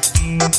Música